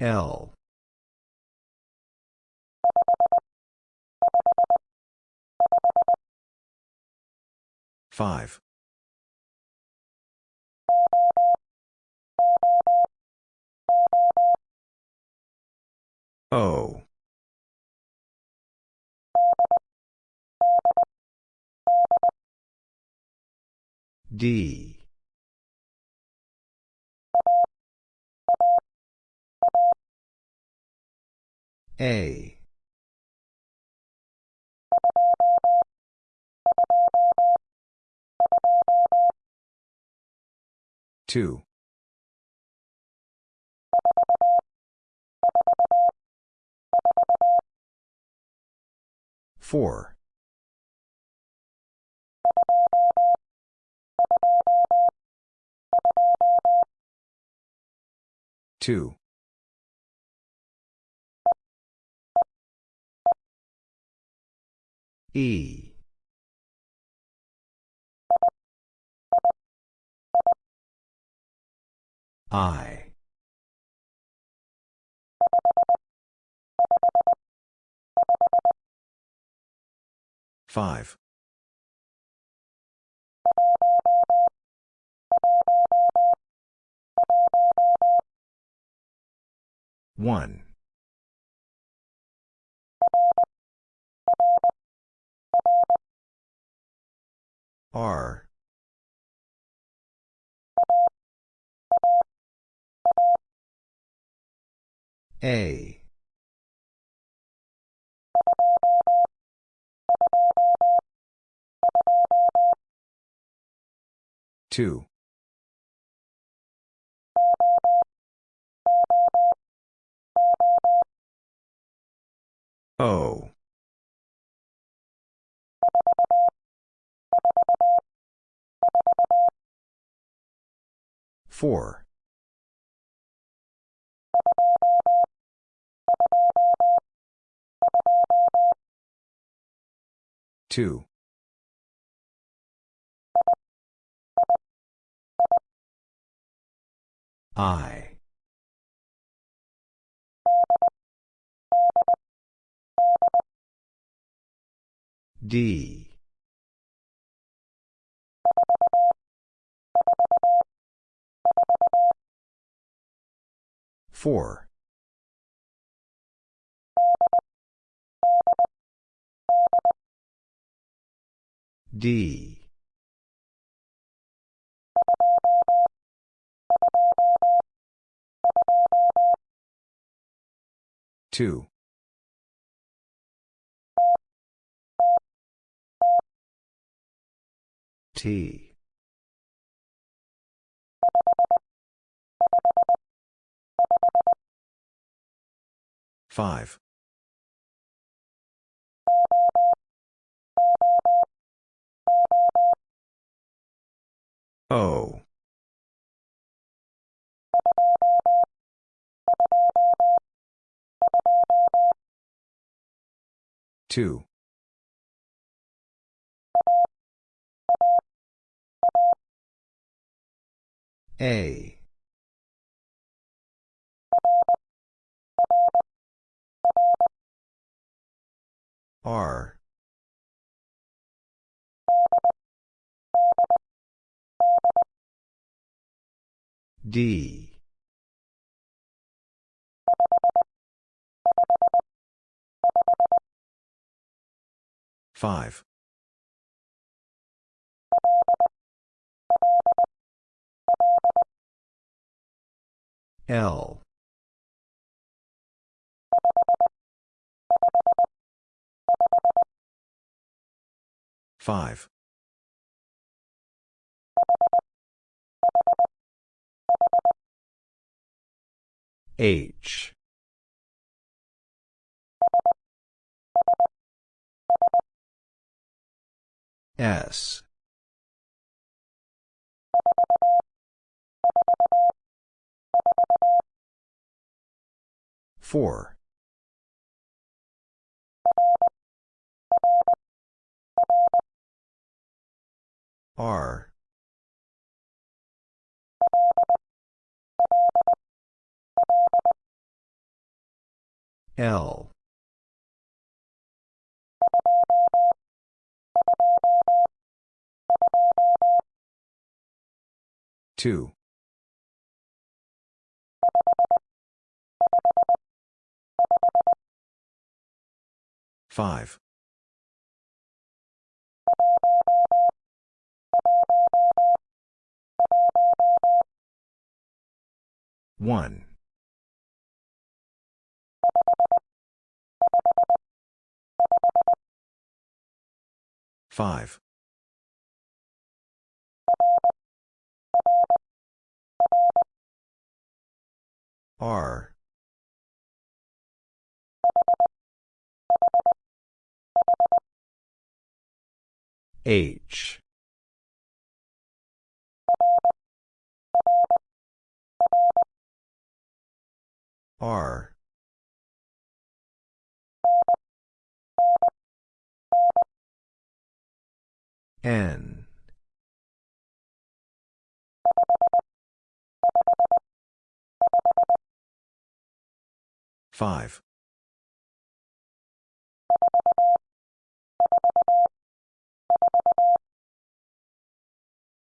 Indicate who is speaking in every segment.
Speaker 1: L. Five. O. D. A. Two. Four. Two. E. I. Five. One. R. A. Two. O. Four. Two. I. D. Four. D. Two. T. Five. O. Two. A. R. D. Five. L. Five. H. S. Four. R. L. Two. Five. One. Five. R. H. R. N. Five.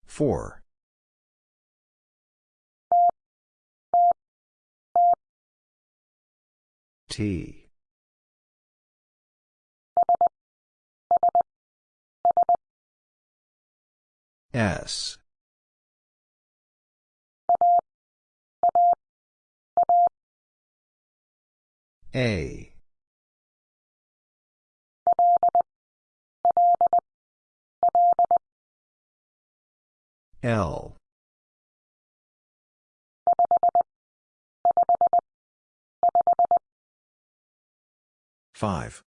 Speaker 1: Four. T. S. A. L. Five.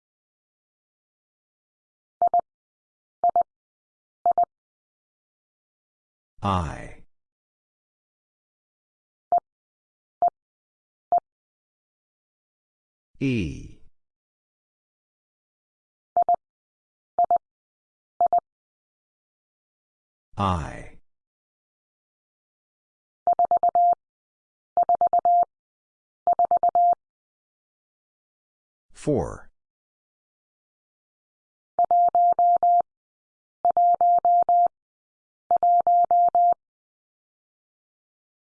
Speaker 1: I. E. I. Four.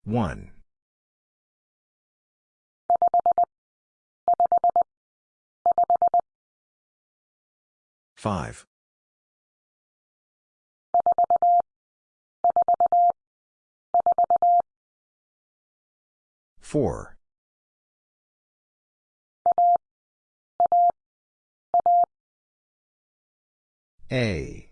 Speaker 1: One. Five. Four. A.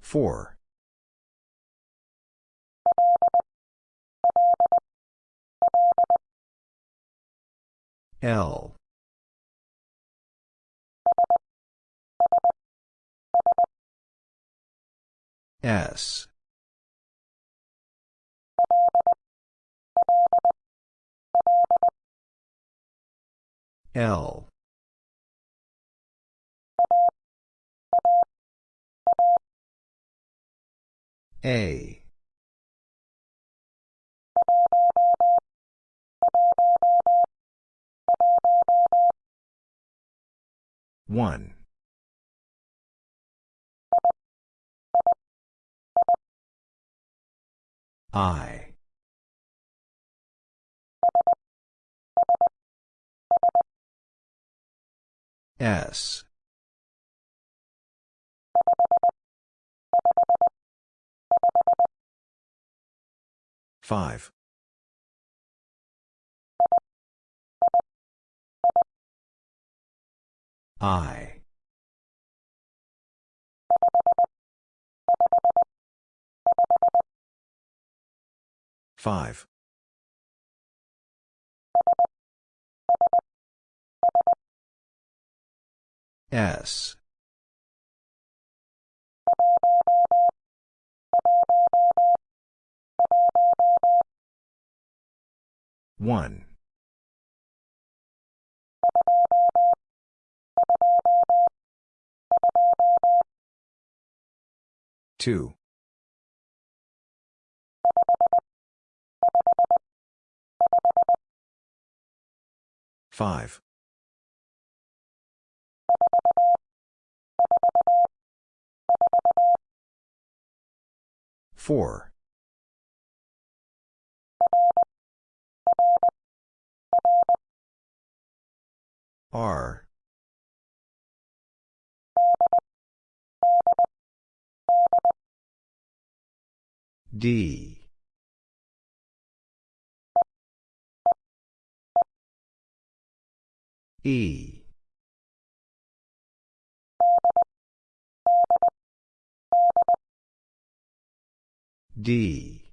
Speaker 1: Four. L. S. L. A. One. I. S. Five. I. Five. S. One. Two. 5. 4. R. D. E. D.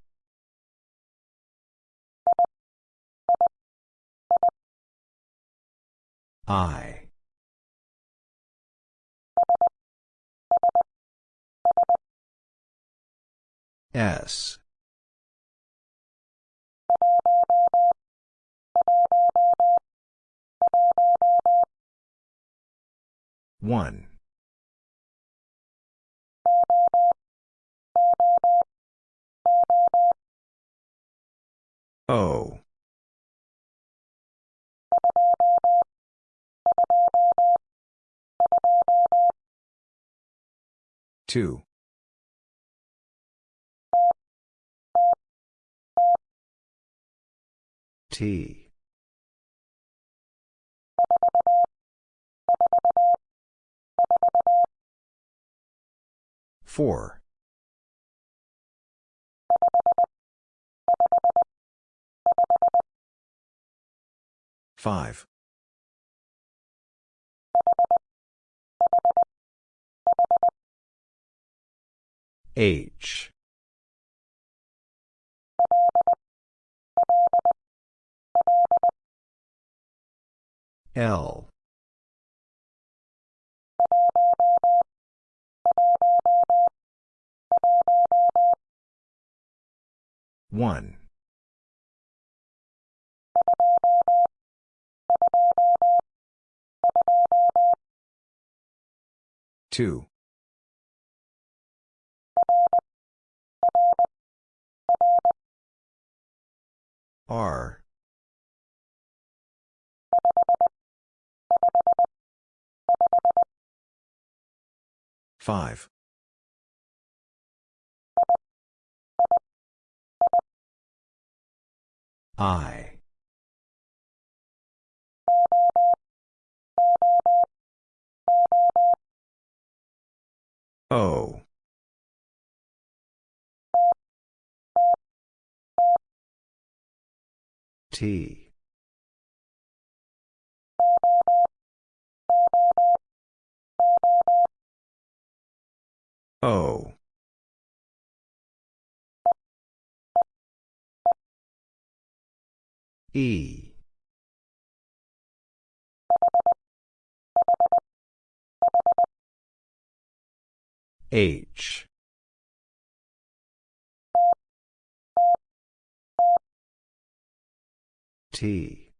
Speaker 1: I. S. One. O. Two. T. Four. Five. H. L. One. Two. R. Five. I. O. T. O. E. H. T.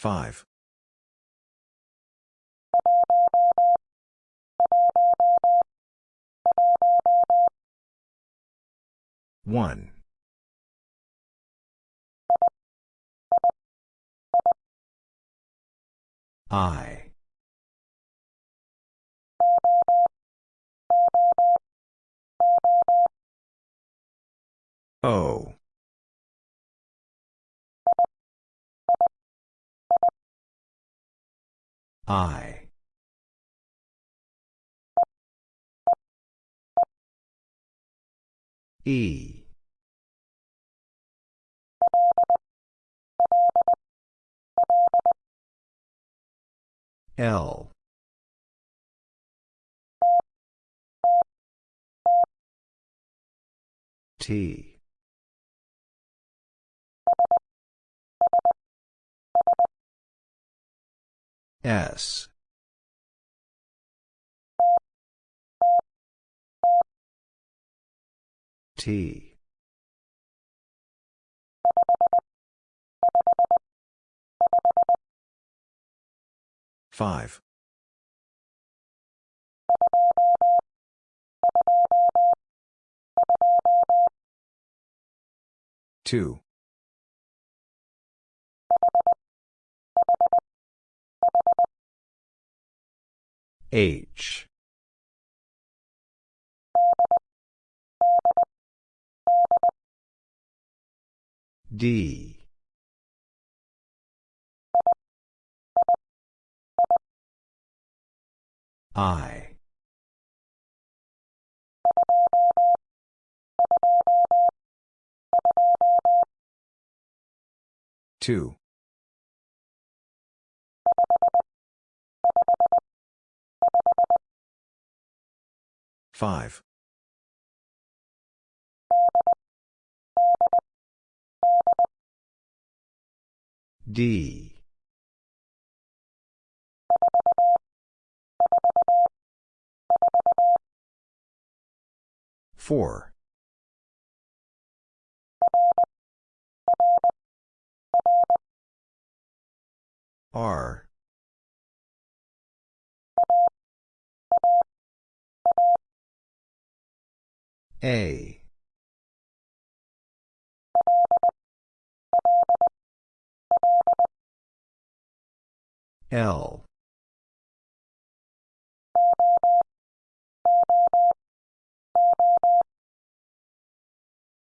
Speaker 1: Five. One. I. O. I. E. L. T. S. T. Five. 2. H. D. I. Two. Five. D. Four. R. A. L.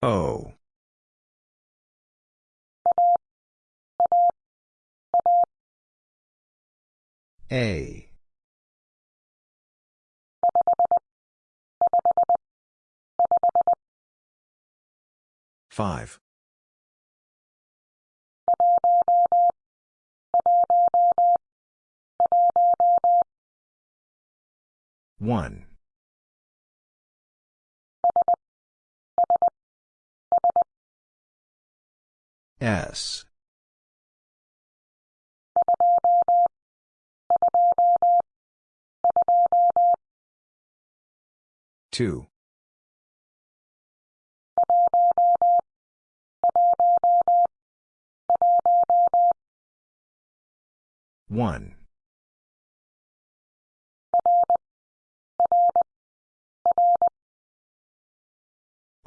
Speaker 1: O. A. Five. One. S. Two. One.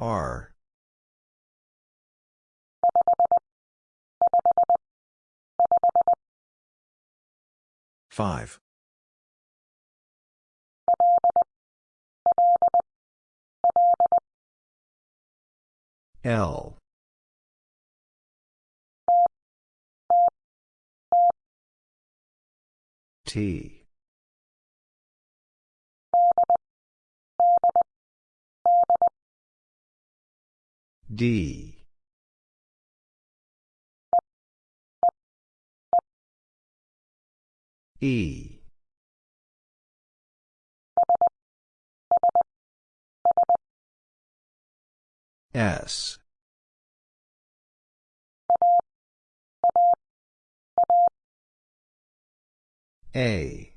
Speaker 1: R. Five. L. T. D. E. S. A.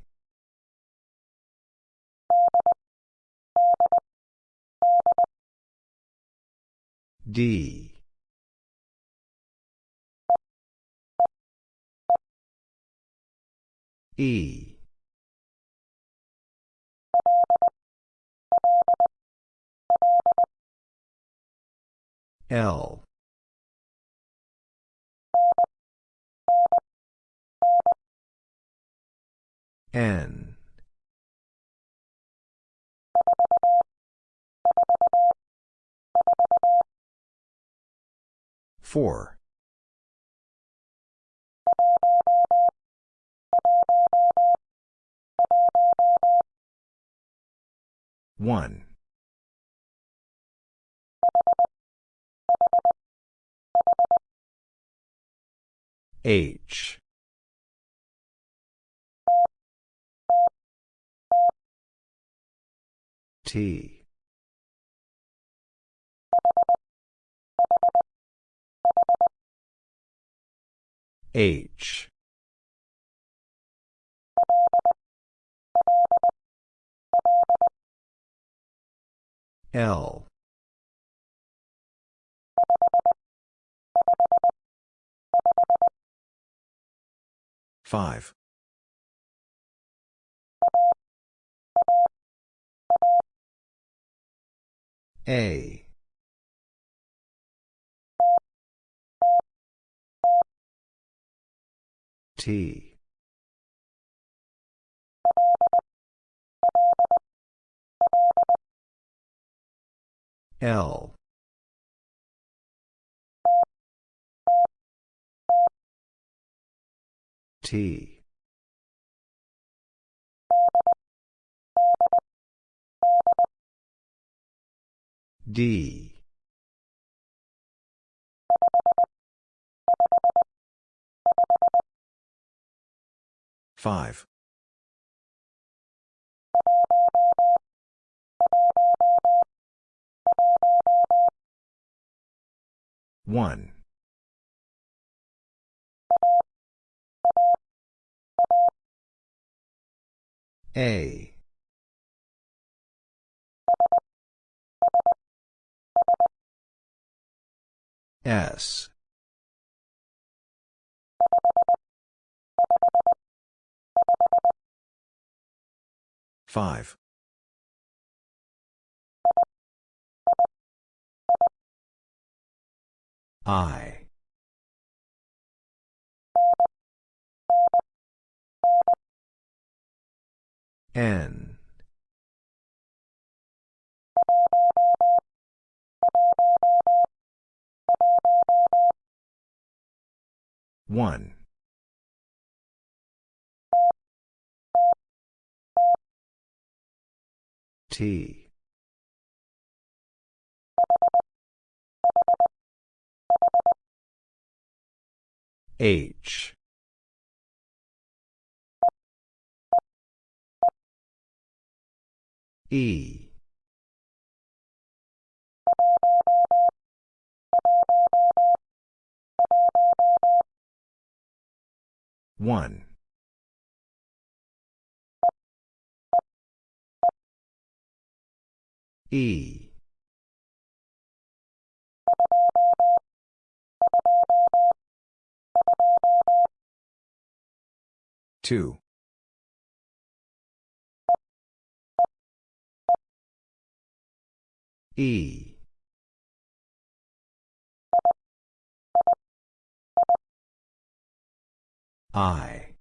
Speaker 1: D. E. L. N. Four. One. H. T. H. L. 5. A. T. L. T. D. Five. One. A. S. Five. I. N. One. T. H. E. One. E. Two. E. I.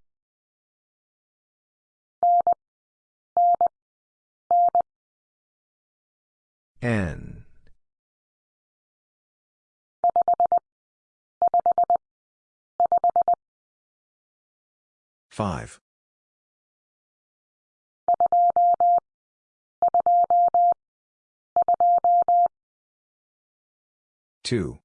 Speaker 1: N. Five. Two.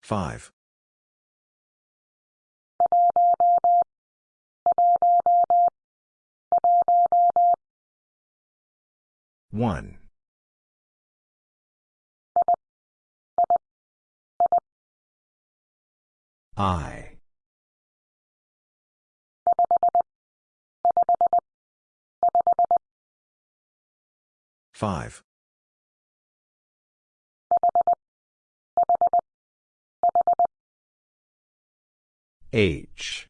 Speaker 1: Five. One. I. Five. H.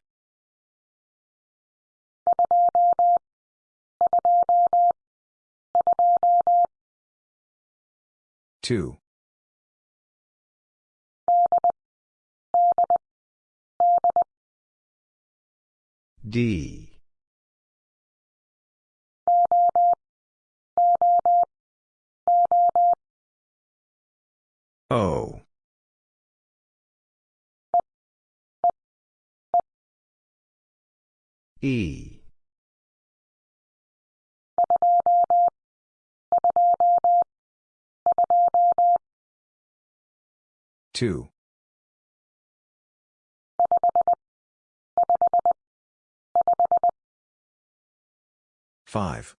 Speaker 1: Two. D. O. E. Two. Five.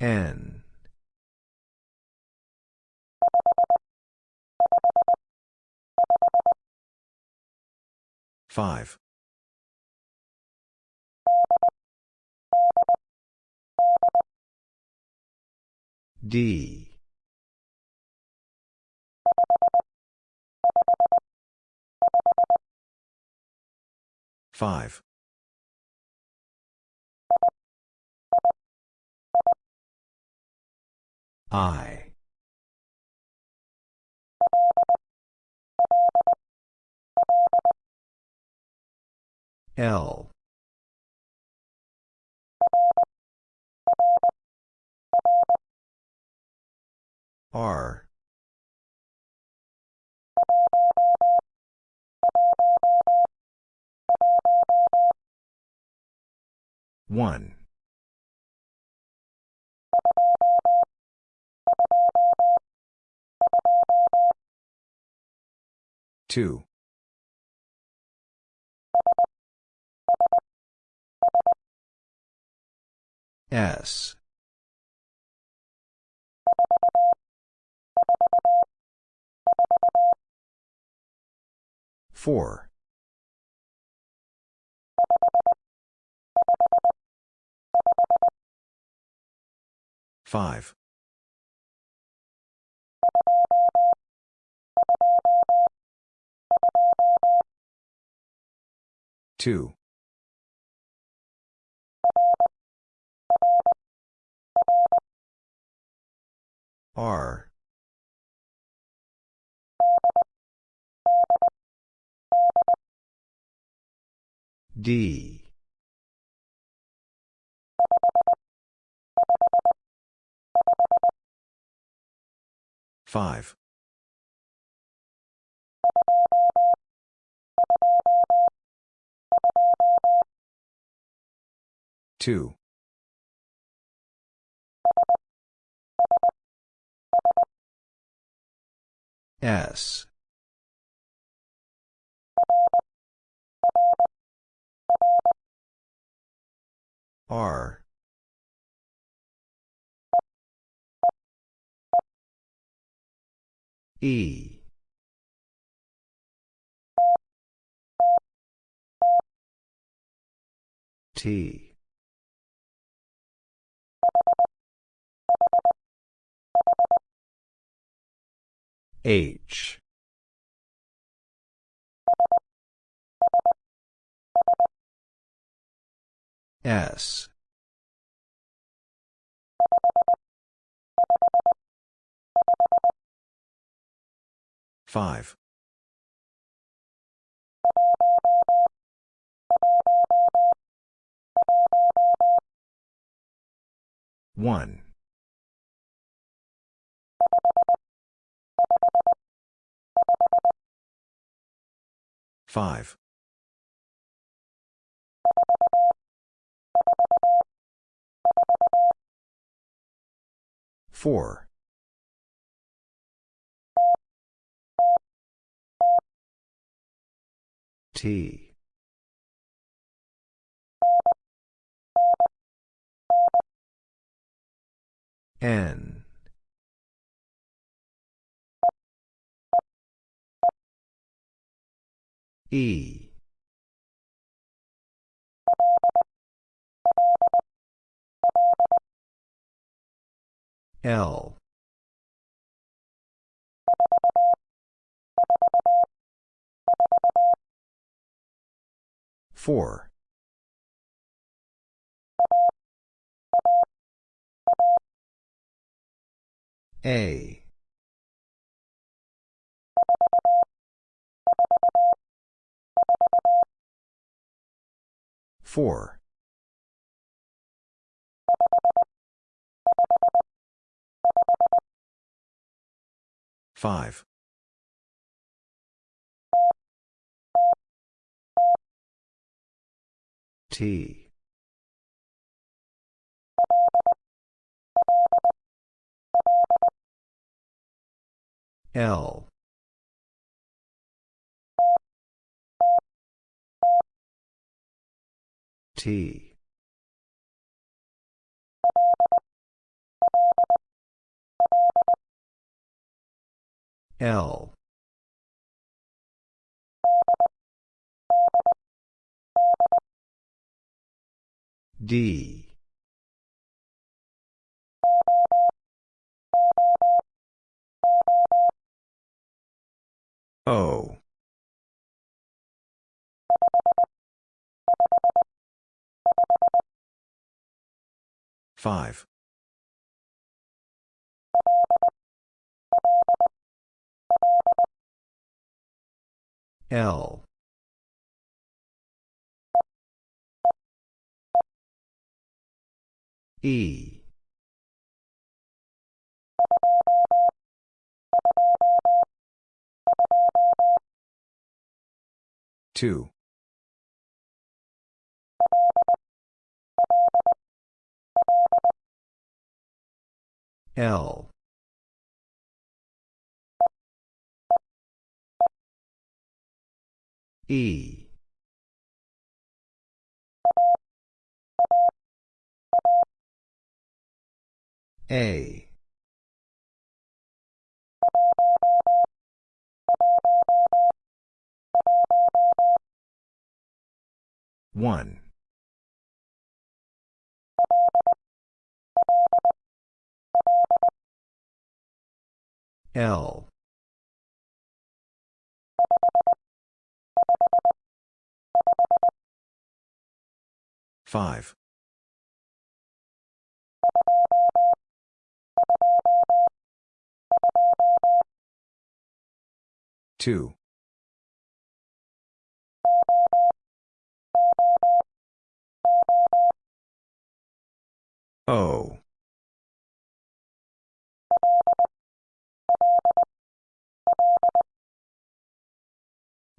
Speaker 1: N. Five. D. Five. I. L. R. One. Two. S. Four. Five. Two. R. D. Five. Two. S. R. E. T. H. S. Five. One. Five. Four. T. N. E. L. Four. A. Four. Five. T. L. T. L. D. O. Five. L. E. Two. L. E A. One. L. Five two. O.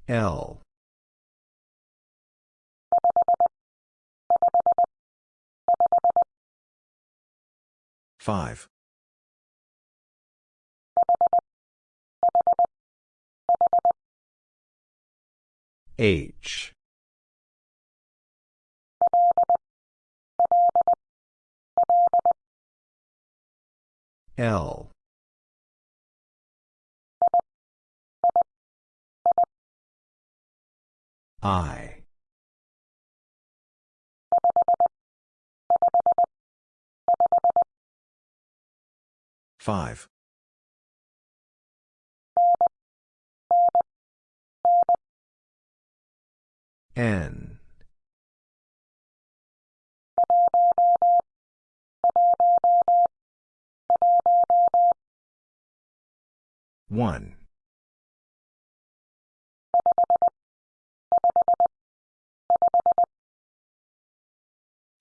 Speaker 1: L. Five H. L. I. Five N. One.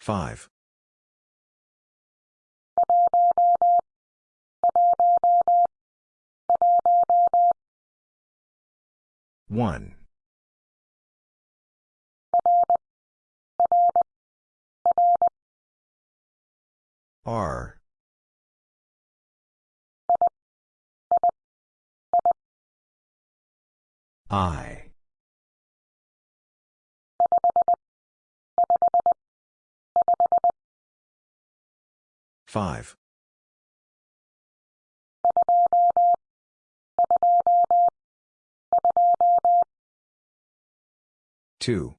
Speaker 1: Five. One R. I. Five. Two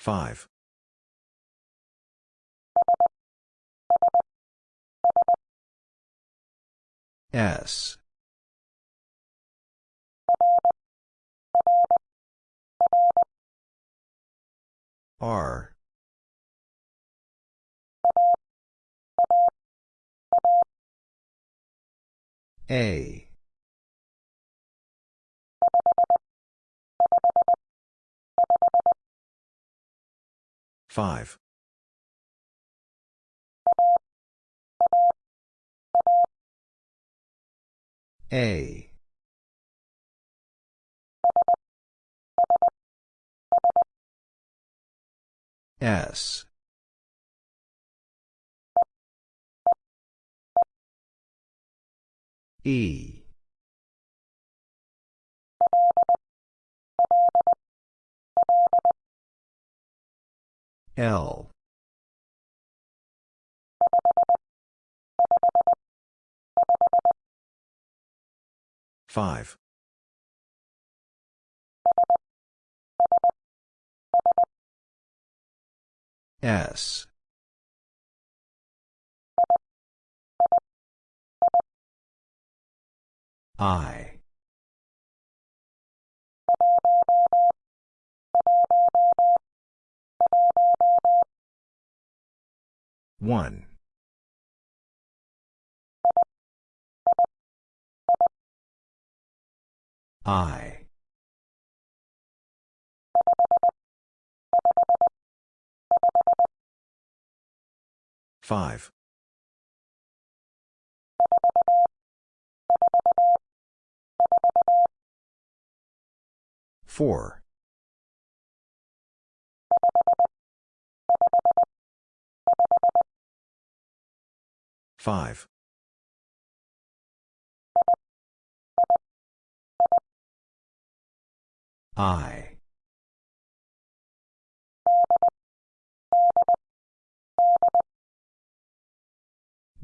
Speaker 1: five. S. R. A five. A. S. E L. Five. S. I 1. I. Five. Four. Five. I.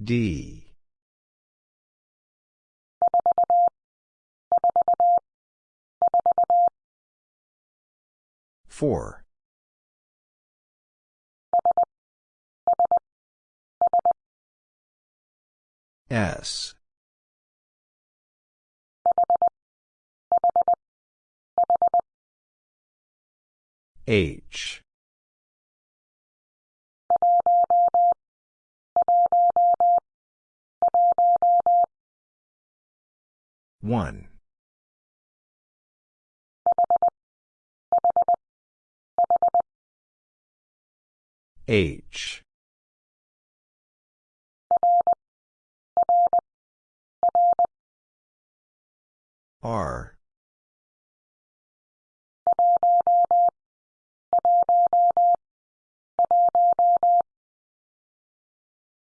Speaker 1: D. Four. S. H. One. H. R.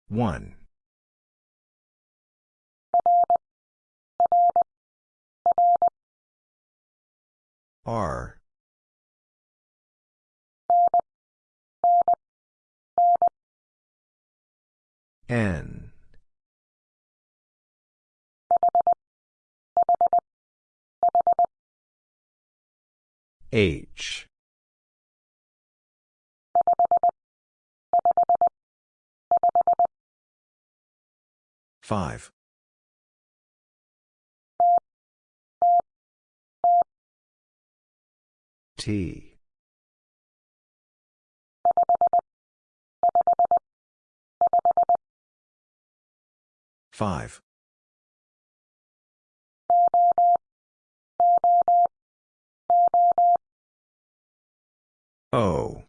Speaker 1: One. R. N. H. Five. T. Five. O.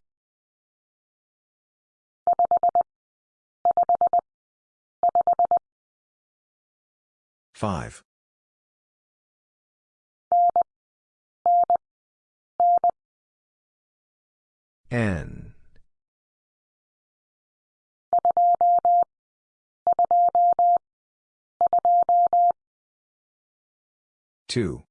Speaker 1: Five. N. Two.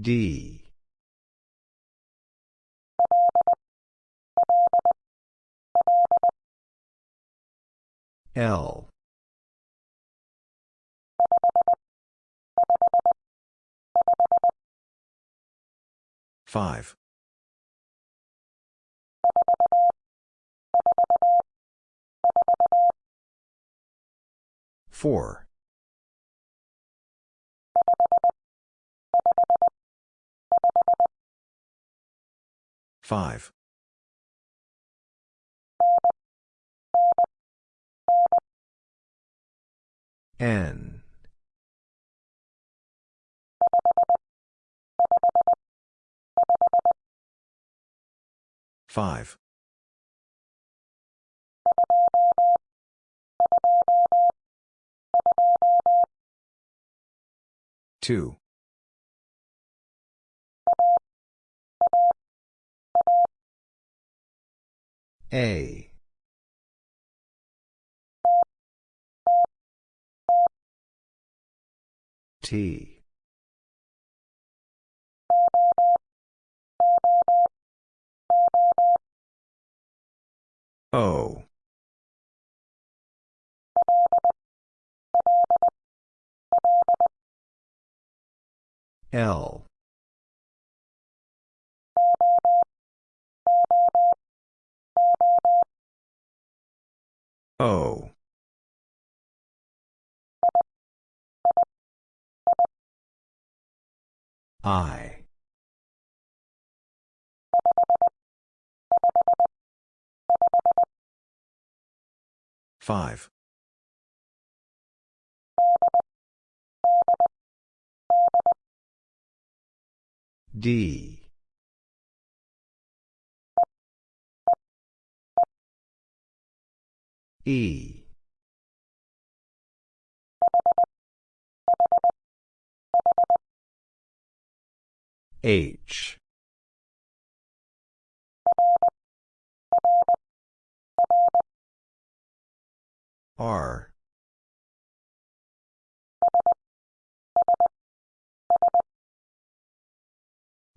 Speaker 1: D. L. Five. Four. Five. N. Five. Two. A. T. O. L. O. I. Five. D. E. H. R.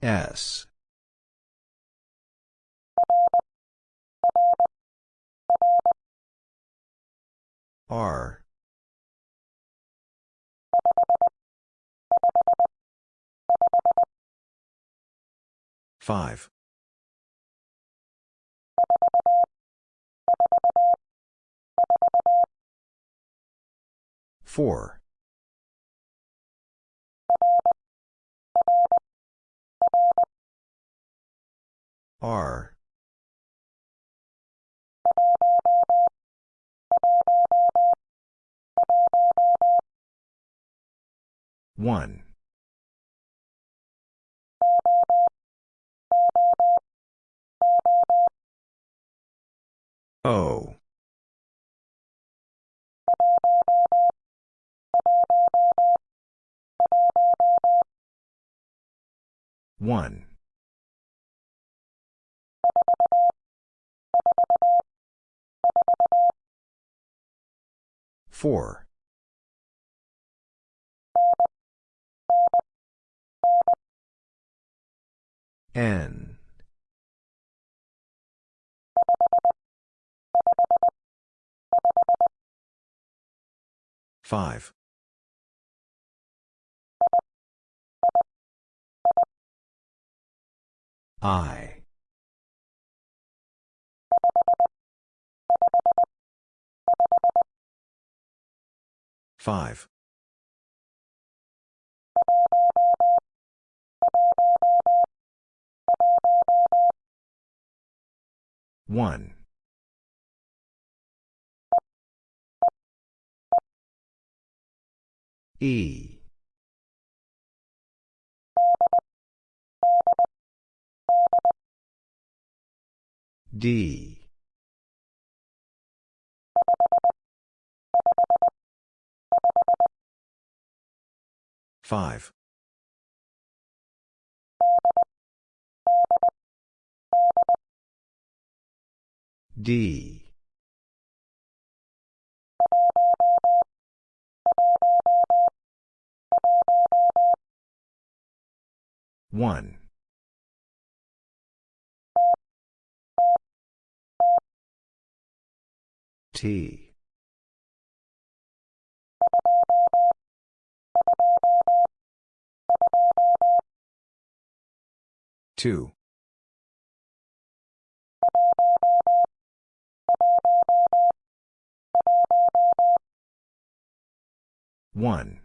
Speaker 1: S. R. Five. Four. R. One. O. One. Four. N. Five. I. Five. One. E. D. Five. D. One. T. Two. One.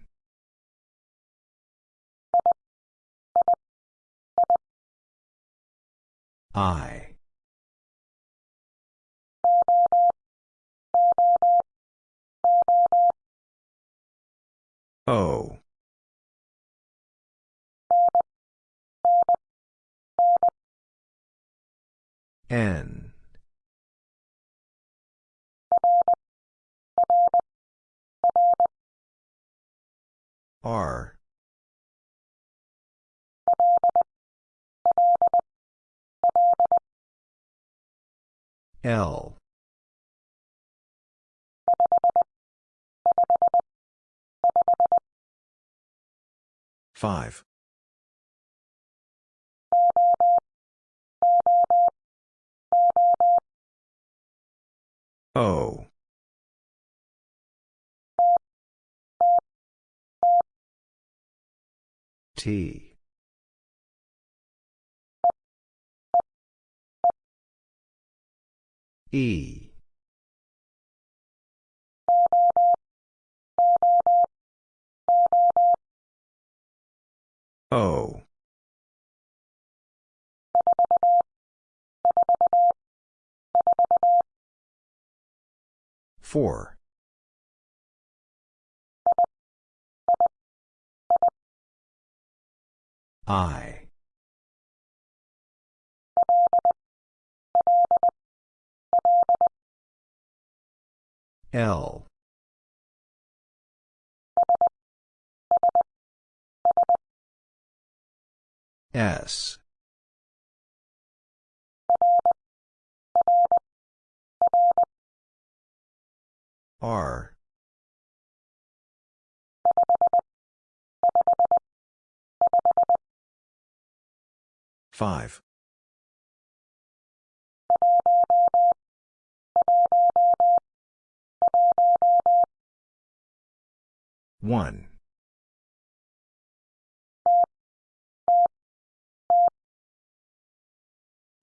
Speaker 1: I. O. N. R. L. Five. O. T. E. O. 4. I. L. S. R. Five. One.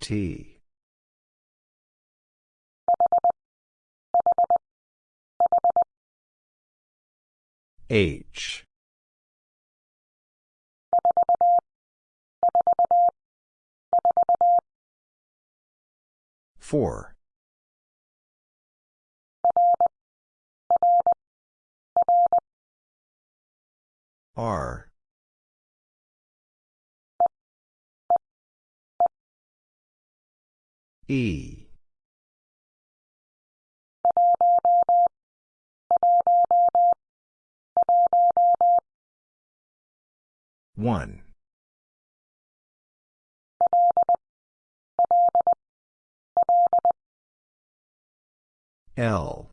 Speaker 1: T. H. Four. R. E. One. L.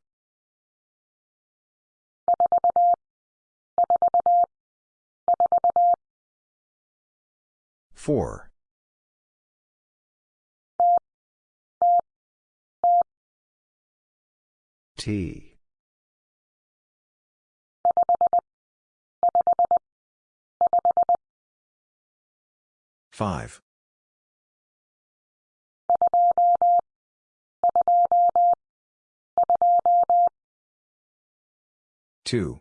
Speaker 1: Four. Five. Two.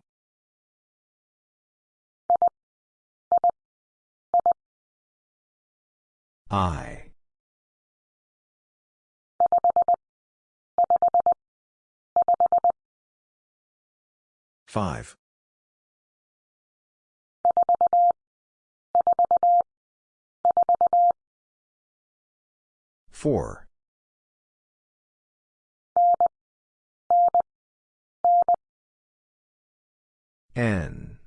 Speaker 1: I. Five. Four. N.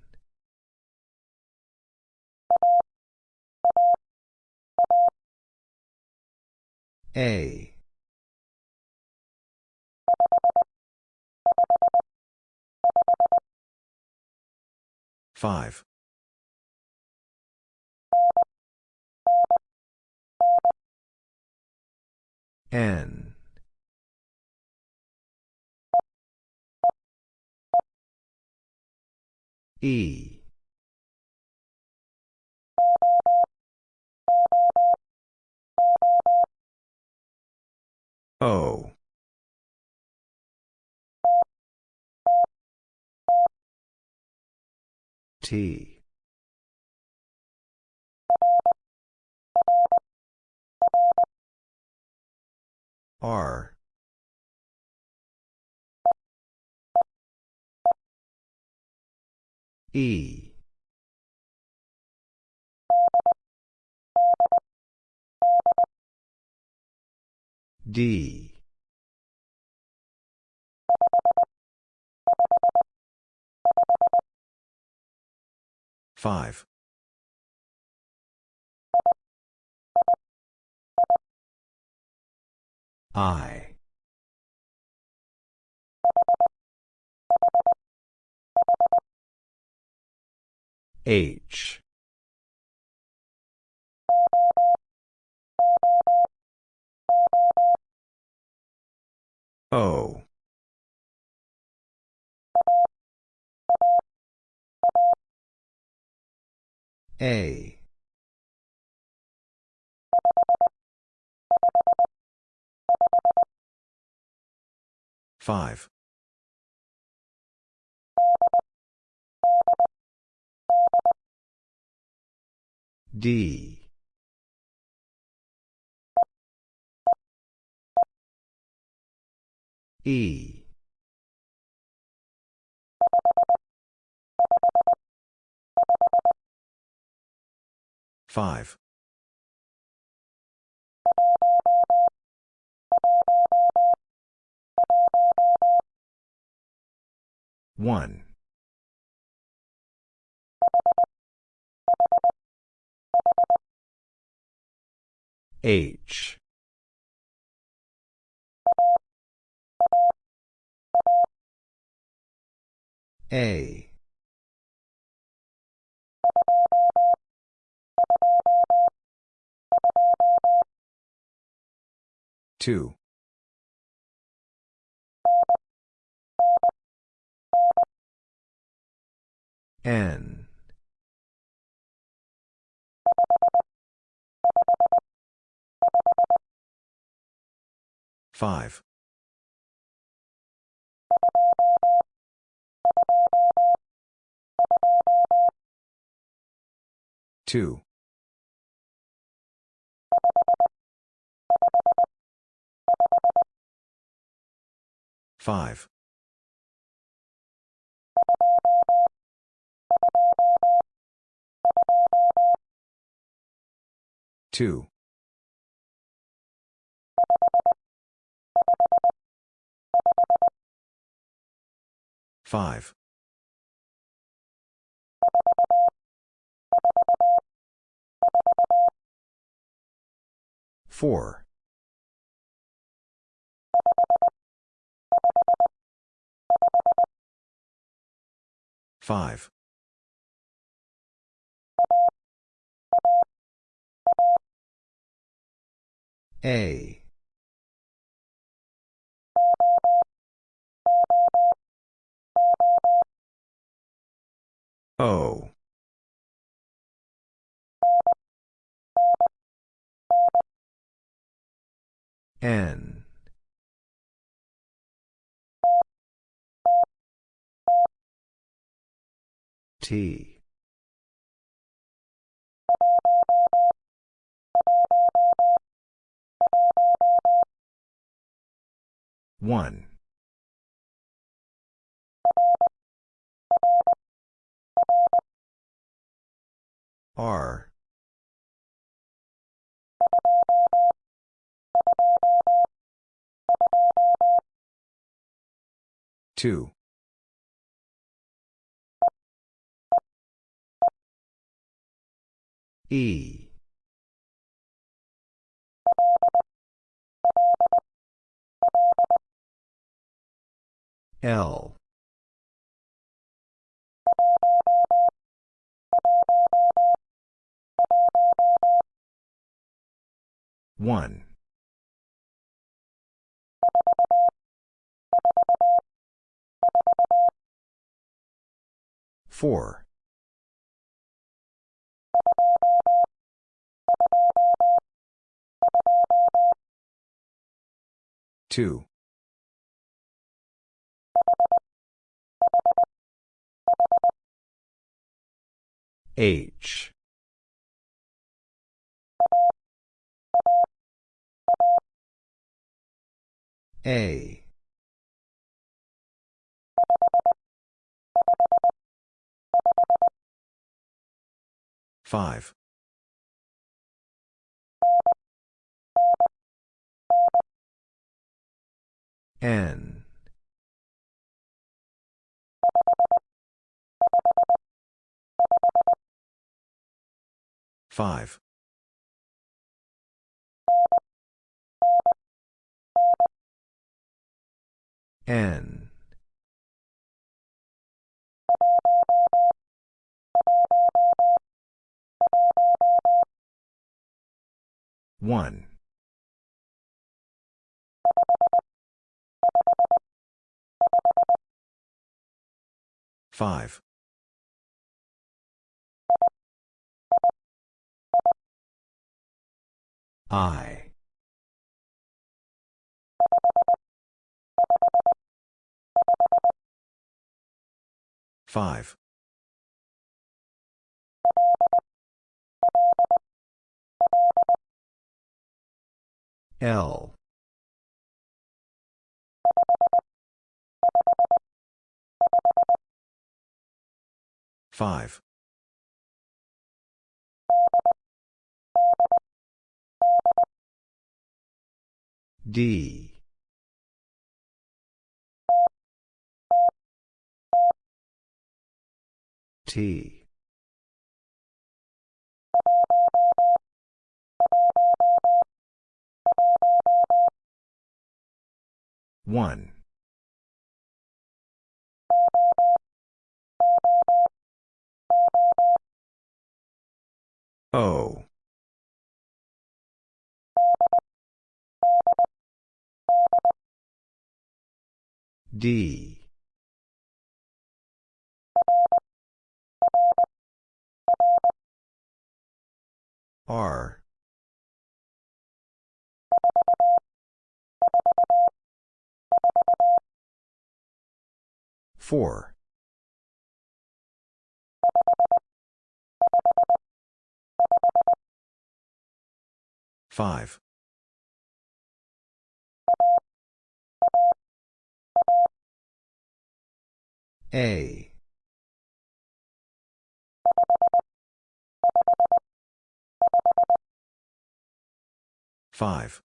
Speaker 1: A. Five. N. E. O. T. R. E. D. Five. I. H. O. A. Five. D. E. Five. One. H. A. Two. N. Five. Two. Five. Two. Five. Four. Five. A. O. N. T. One. R. Two. E. L. One. Four. Two. H. A. Five. N. Five. N. One. Five. I. Five. L. Five. D. T. One. O. D. R. Four. Five. A. Five.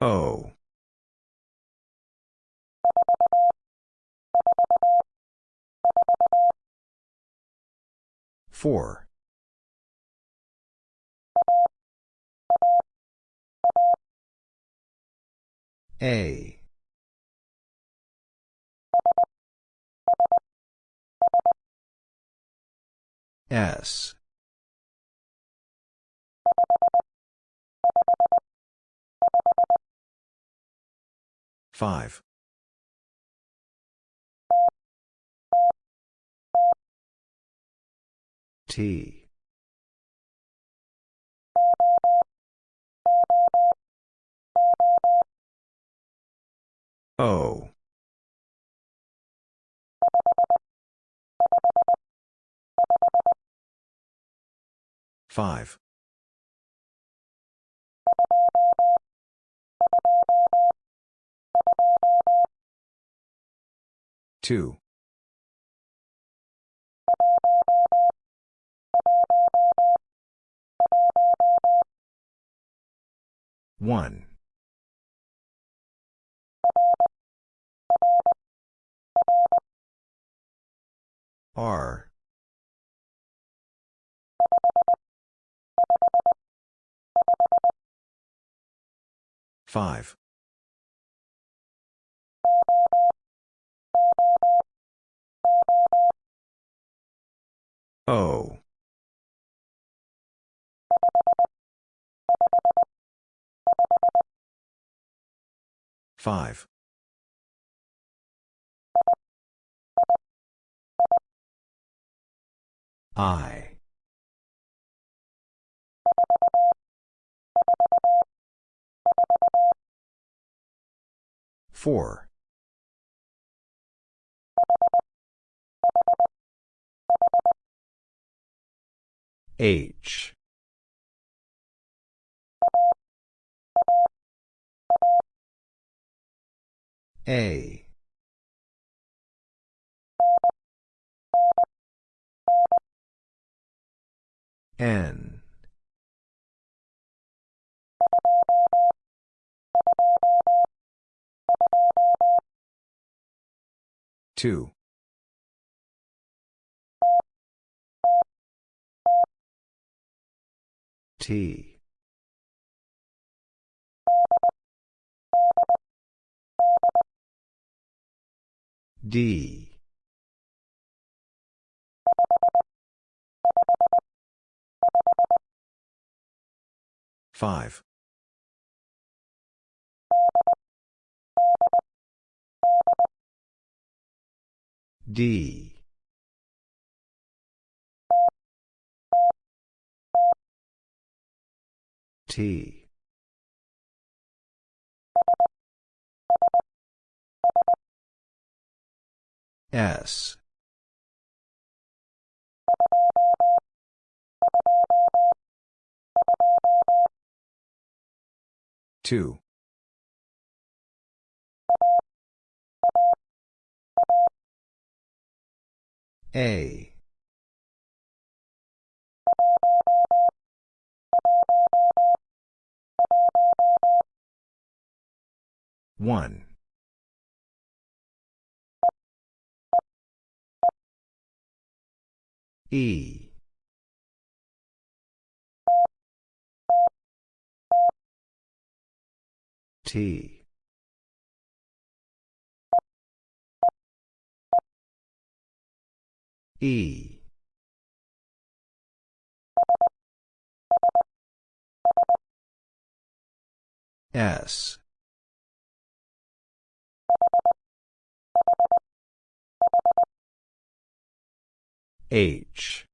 Speaker 1: O. Four. A. S. Five. T. O. Five. Two. One. R. Five. O. Five. I. Four. H. A. N. Two. T. D. Five. D. T. S. Two. A. One. E. T. E. S. H.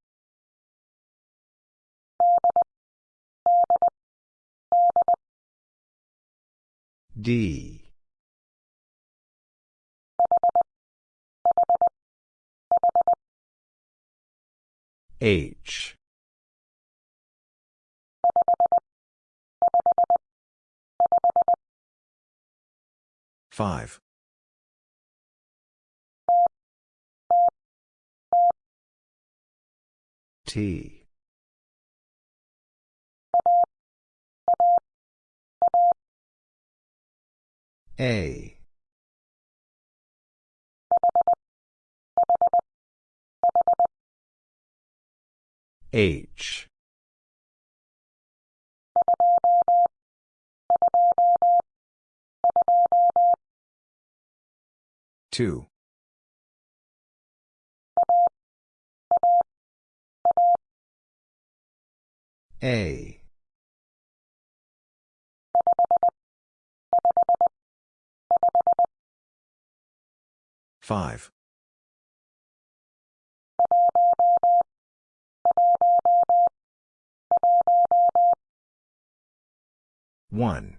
Speaker 1: D. H. Five. T. A. H. Two. A. Five. One.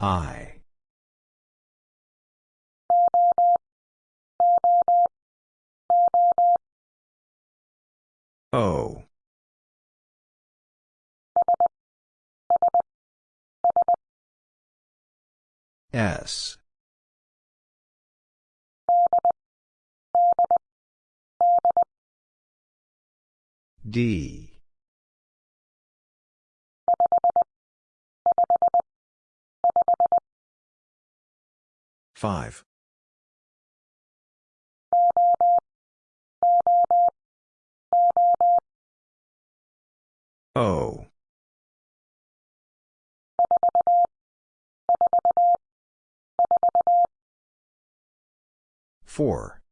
Speaker 1: I. O. S. D. Five. O. Four.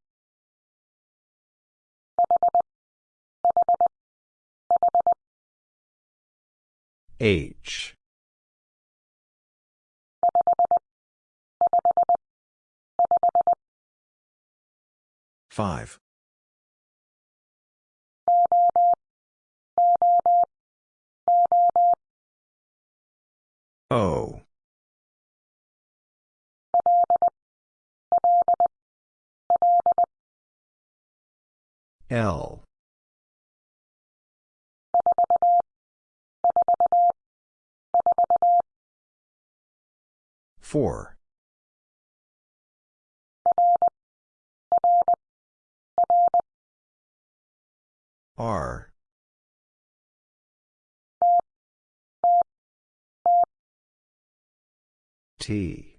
Speaker 1: H. Five. O. L. Four. R. T.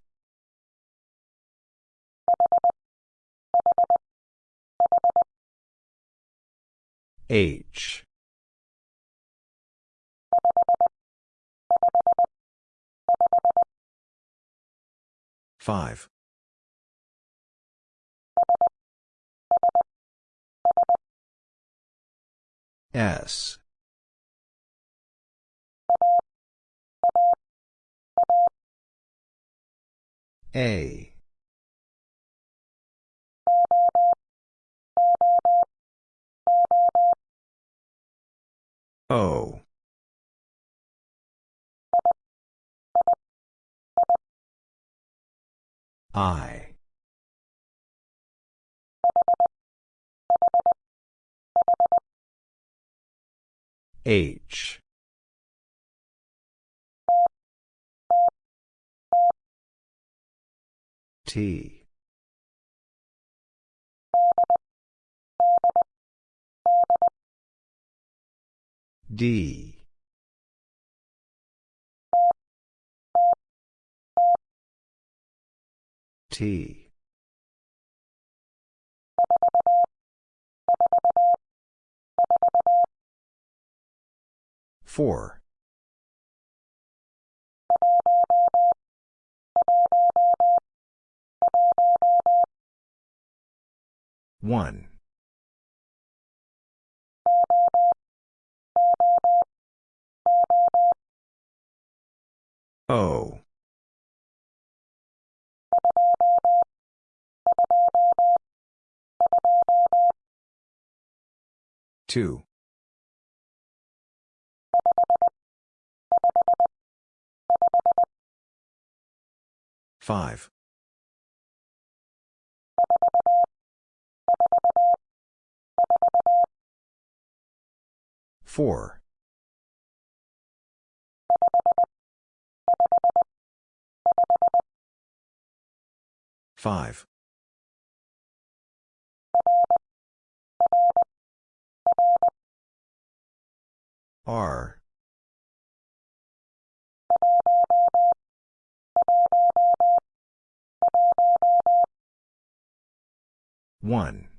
Speaker 1: H. Five. S. A. O. I. H. T. D. T. Four. One. O. Five. Four. Five. R. One.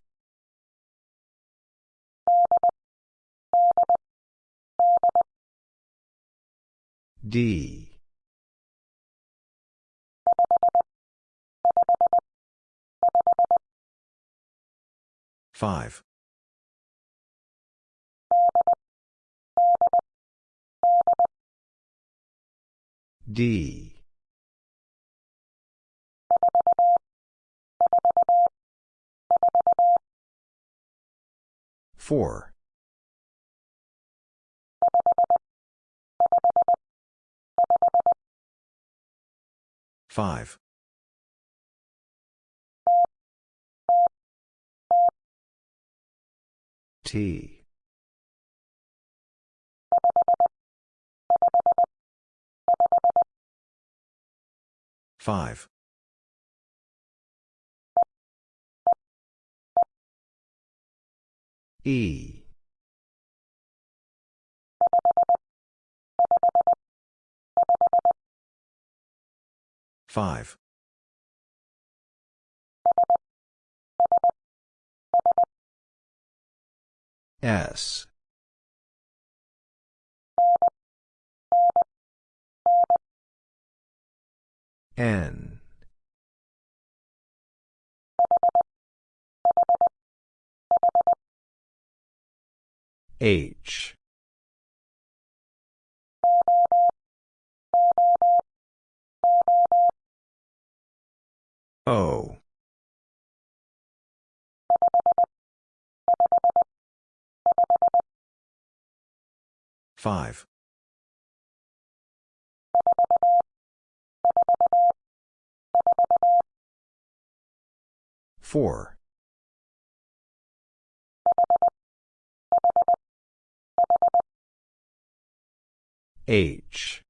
Speaker 1: D. Five. D. Four. Five. T. Five. E. Five. S. N. H. O. Five. Four. H.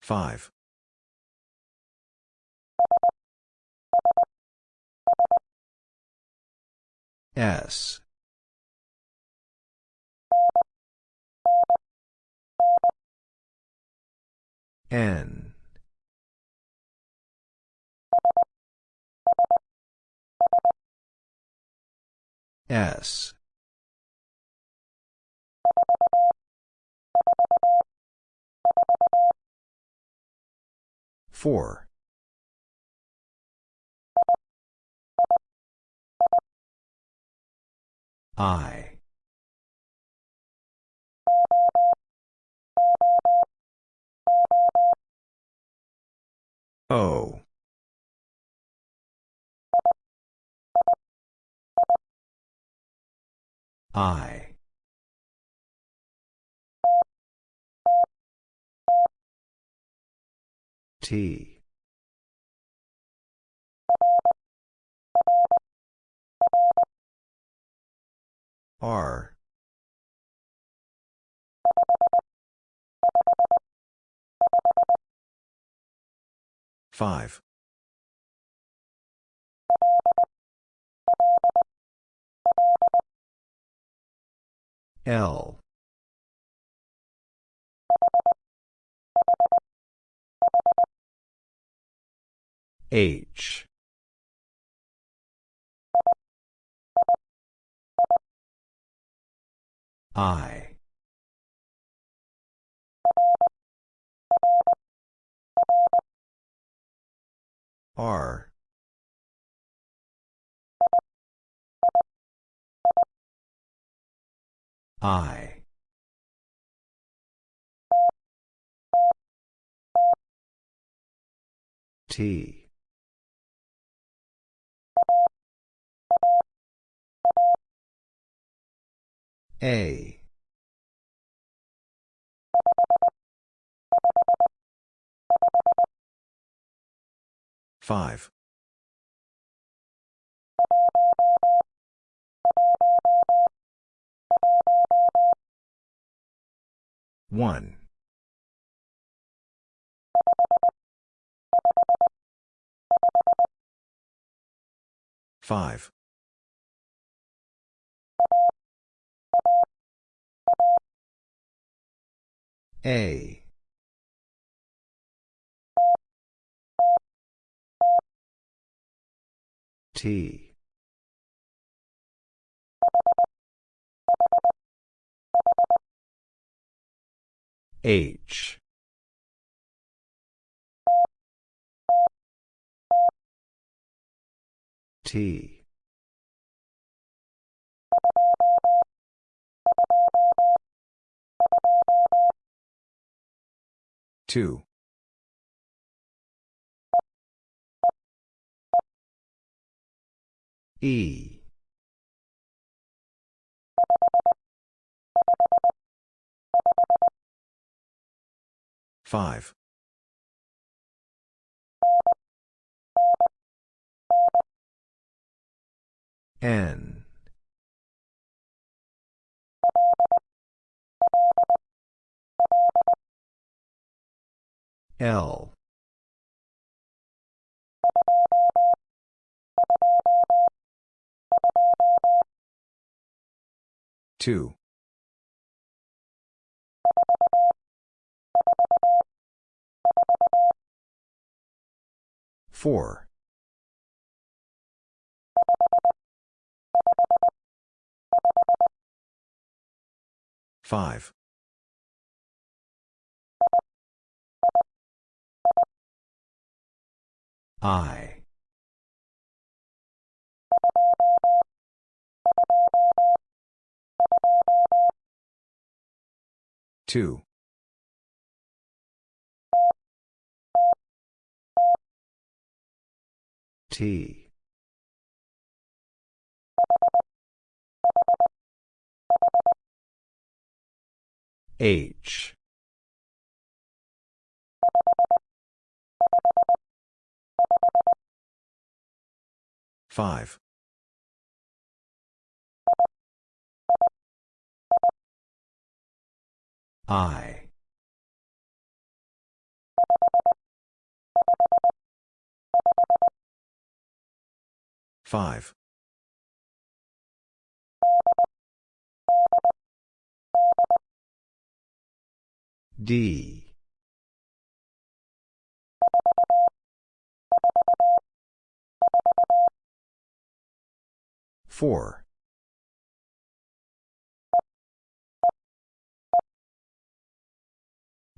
Speaker 1: Five. S. N. S. Four. I. O. I. T. R. Five. L. H. I. R. I. T. A. Five. One. Five. A. T. H. T. Two. E. Five. N. L. Two. Four. Five. I. Two. T. H. Five. I. Five. D. Four.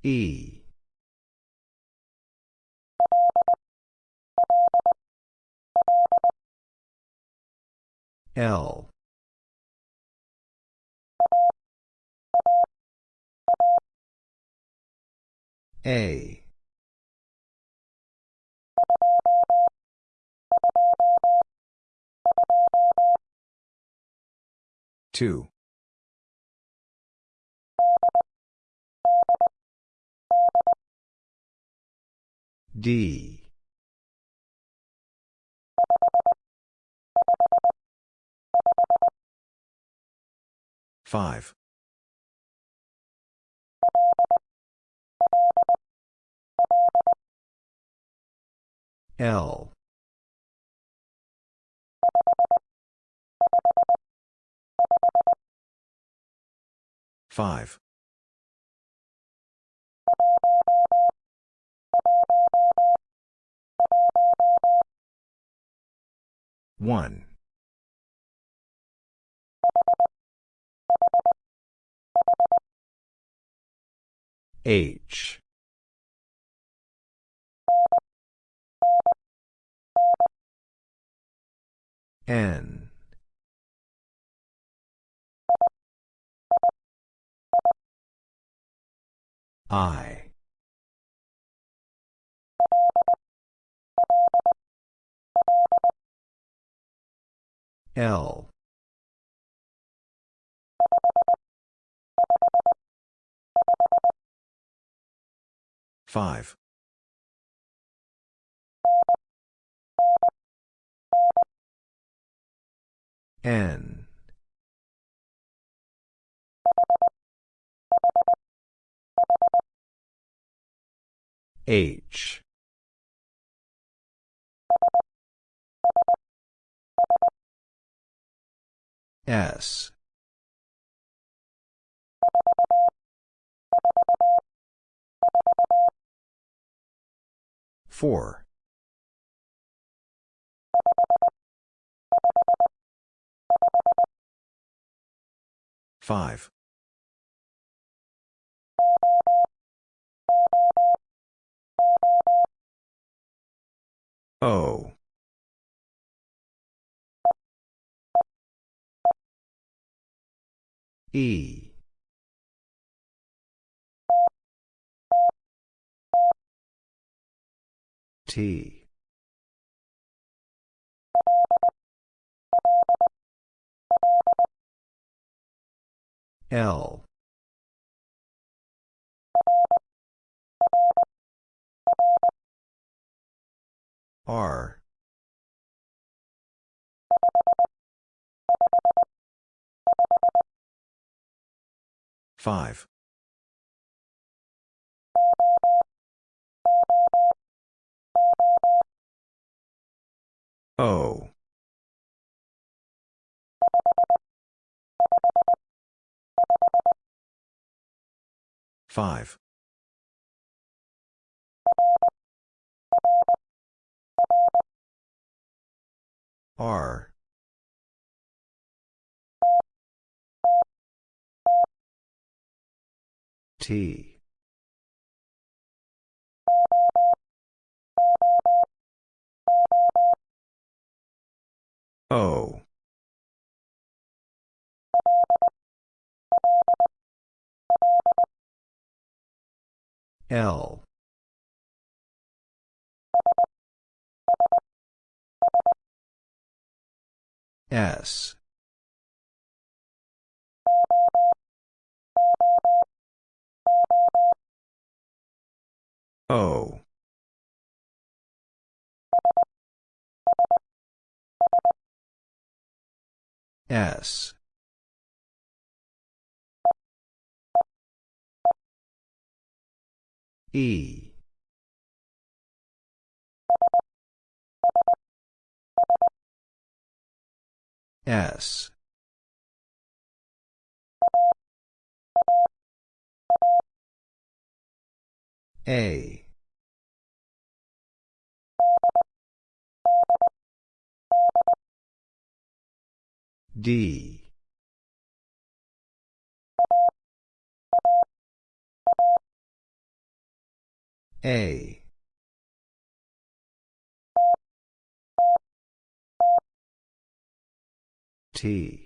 Speaker 1: E. L. A. Two. D. Five. L Five. One. H. N. I. L. Five. N. H. S. Four. Five. O. E. T. L. R. Five. O. Five. R. T. O. L. S. O. S. E. S. A. D. A. T.